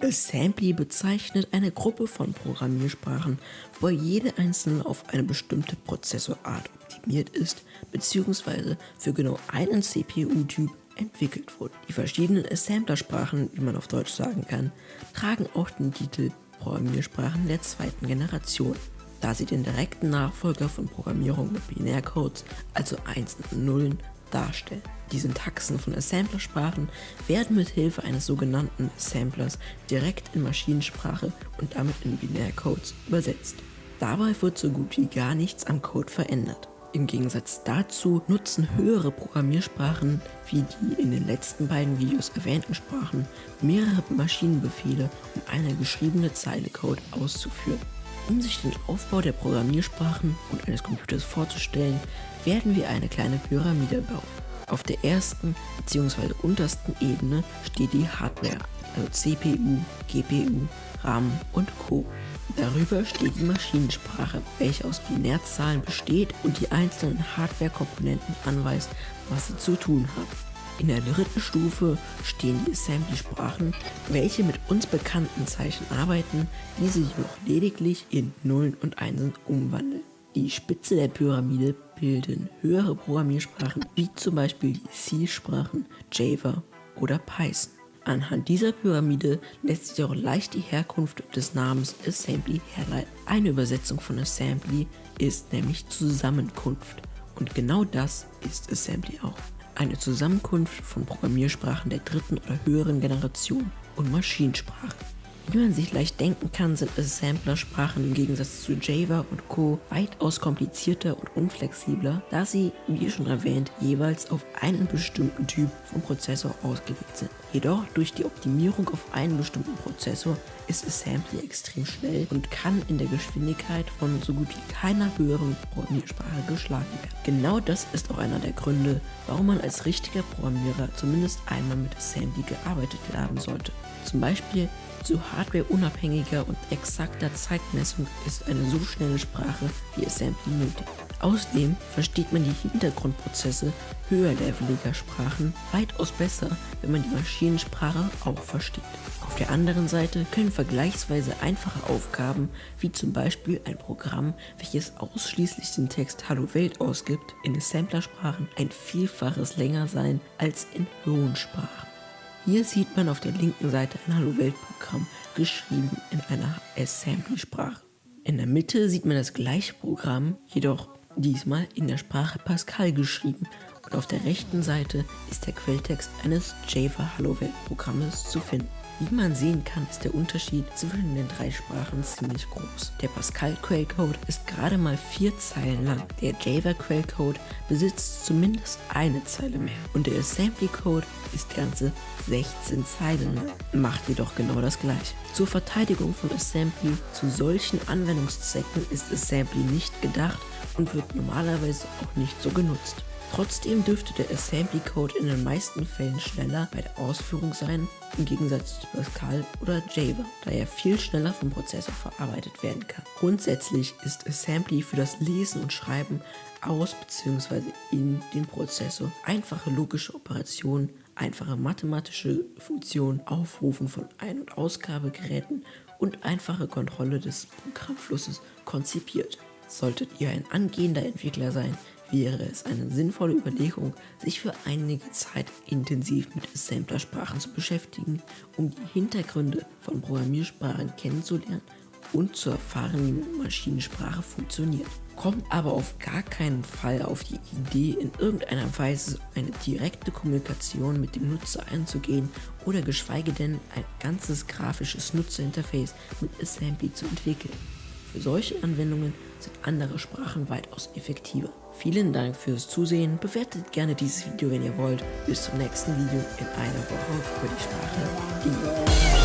Assembly bezeichnet eine Gruppe von Programmiersprachen, wo jede einzelne auf eine bestimmte Prozessorart optimiert ist bzw. für genau einen CPU-Typ entwickelt wurde. Die verschiedenen Assemblersprachen, wie man auf Deutsch sagen kann, tragen auch den Titel Programmiersprachen der zweiten Generation, da sie den direkten Nachfolger von Programmierung mit Binärcodes, also Einsen und Nullen, darstellen. Die Syntaxen von Assemblersprachen werden mit Hilfe eines sogenannten Assemblers direkt in Maschinensprache und damit in Binärcodes übersetzt. Dabei wird so gut wie gar nichts am Code verändert. Im Gegensatz dazu nutzen höhere Programmiersprachen wie die in den letzten beiden Videos erwähnten Sprachen mehrere Maschinenbefehle, um eine geschriebene Zeile Code auszuführen. Um sich den Aufbau der Programmiersprachen und eines Computers vorzustellen, werden wir eine kleine Pyramide bauen. Auf der ersten bzw. untersten Ebene steht die Hardware, also CPU, GPU, RAM und Co. Darüber steht die Maschinensprache, welche aus Binärzahlen besteht und die einzelnen Hardware-Komponenten anweist, was sie zu tun haben. In der dritten Stufe stehen die Assembly-Sprachen, welche mit uns bekannten Zeichen arbeiten, diese jedoch lediglich in Nullen und Einsen umwandeln. Die Spitze der Pyramide bilden höhere Programmiersprachen wie zum Beispiel die C-Sprachen, Java oder Python. Anhand dieser Pyramide lässt sich auch leicht die Herkunft des Namens Assembly herleiten. Eine Übersetzung von Assembly ist nämlich Zusammenkunft und genau das ist Assembly auch. Eine Zusammenkunft von Programmiersprachen der dritten oder höheren Generation und Maschinensprachen. Wie man sich leicht denken kann, sind Assembler-Sprachen im Gegensatz zu Java und Co. weitaus komplizierter und unflexibler, da sie, wie schon erwähnt, jeweils auf einen bestimmten Typ von Prozessor ausgelegt sind. Jedoch durch die Optimierung auf einen bestimmten Prozessor ist Assembly extrem schnell und kann in der Geschwindigkeit von so gut wie keiner höheren Programmiersprache geschlagen werden. Genau das ist auch einer der Gründe, warum man als richtiger Programmierer zumindest einmal mit Assembly gearbeitet haben sollte. Zum Beispiel zu hardwareunabhängiger und exakter Zeitmessung ist eine so schnelle Sprache wie Assembly nötig. Außerdem versteht man die Hintergrundprozesse höherleveliger Sprachen weitaus besser, wenn man die Maschinensprache auch versteht. Auf der anderen Seite können vergleichsweise einfache Aufgaben, wie zum Beispiel ein Programm, welches ausschließlich den Text Hallo Welt ausgibt, in Assemblersprachen ein Vielfaches länger sein als in hohen Sprachen. Hier sieht man auf der linken Seite ein Hallo-Welt-Programm, geschrieben in einer Assembly-Sprache. In der Mitte sieht man das gleiche Programm, jedoch diesmal in der Sprache Pascal geschrieben und auf der rechten Seite ist der Quelltext eines Java Hallo Welt Programmes zu finden. Wie man sehen kann, ist der Unterschied zwischen den drei Sprachen ziemlich groß. Der Pascal-Quellcode ist gerade mal vier Zeilen lang. Der Java-Quellcode besitzt zumindest eine Zeile mehr. Und der Assembly-Code ist ganze 16 Zeilen lang. Macht jedoch genau das gleiche. Zur Verteidigung von Assembly zu solchen Anwendungszwecken ist Assembly nicht gedacht und wird normalerweise auch nicht so genutzt. Trotzdem dürfte der Assembly Code in den meisten Fällen schneller bei der Ausführung sein, im Gegensatz zu Pascal oder Java, da er viel schneller vom Prozessor verarbeitet werden kann. Grundsätzlich ist Assembly für das Lesen und Schreiben aus bzw. in den Prozessor einfache logische Operationen, einfache mathematische Funktionen, Aufrufen von Ein- und Ausgabegeräten und einfache Kontrolle des Programmflusses konzipiert. Solltet ihr ein angehender Entwickler sein, wäre es eine sinnvolle Überlegung, sich für einige Zeit intensiv mit Assemblersprachen zu beschäftigen, um die Hintergründe von Programmiersprachen kennenzulernen und zu erfahren, wie Maschinensprache funktioniert. Kommt aber auf gar keinen Fall auf die Idee, in irgendeiner Weise eine direkte Kommunikation mit dem Nutzer einzugehen oder geschweige denn ein ganzes grafisches Nutzerinterface mit Assembly zu entwickeln. Für solche Anwendungen sind andere Sprachen weitaus effektiver. Vielen Dank fürs Zusehen, bewertet gerne dieses Video, wenn ihr wollt. Bis zum nächsten Video in einer Woche über die Sprache